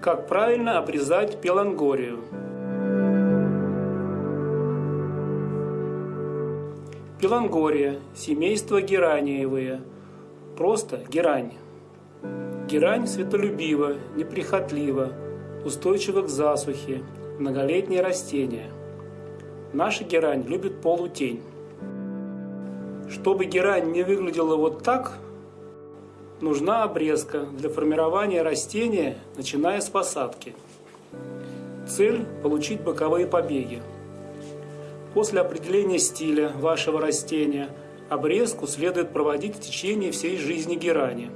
Как правильно обрезать пелангорию? Пелангория, семейство гераниевые, просто герань. Герань светолюбива, неприхотлива, устойчива к засухе, многолетнее растение. Наша герань любит полутень. Чтобы герань не выглядела вот так, нужна обрезка для формирования растения, начиная с посадки. Цель – получить боковые побеги. После определения стиля вашего растения обрезку следует проводить в течение всей жизни герани.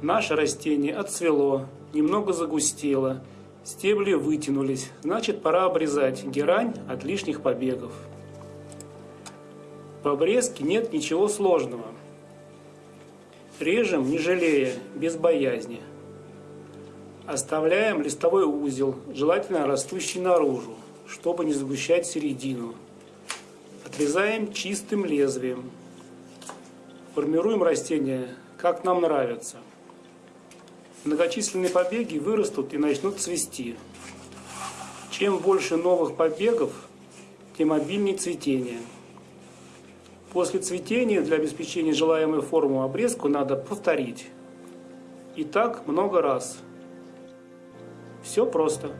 Наше растение отцвело, немного загустело, стебли вытянулись, значит пора обрезать герань от лишних побегов. В обрезке нет ничего сложного – Режем, не жалея, без боязни. Оставляем листовой узел, желательно растущий наружу, чтобы не сгущать середину. Отрезаем чистым лезвием. Формируем растение, как нам нравится. Многочисленные побеги вырастут и начнут цвести. Чем больше новых побегов, тем обильнее цветение. После цветения для обеспечения желаемой формы обрезку надо повторить. И так много раз. Все просто.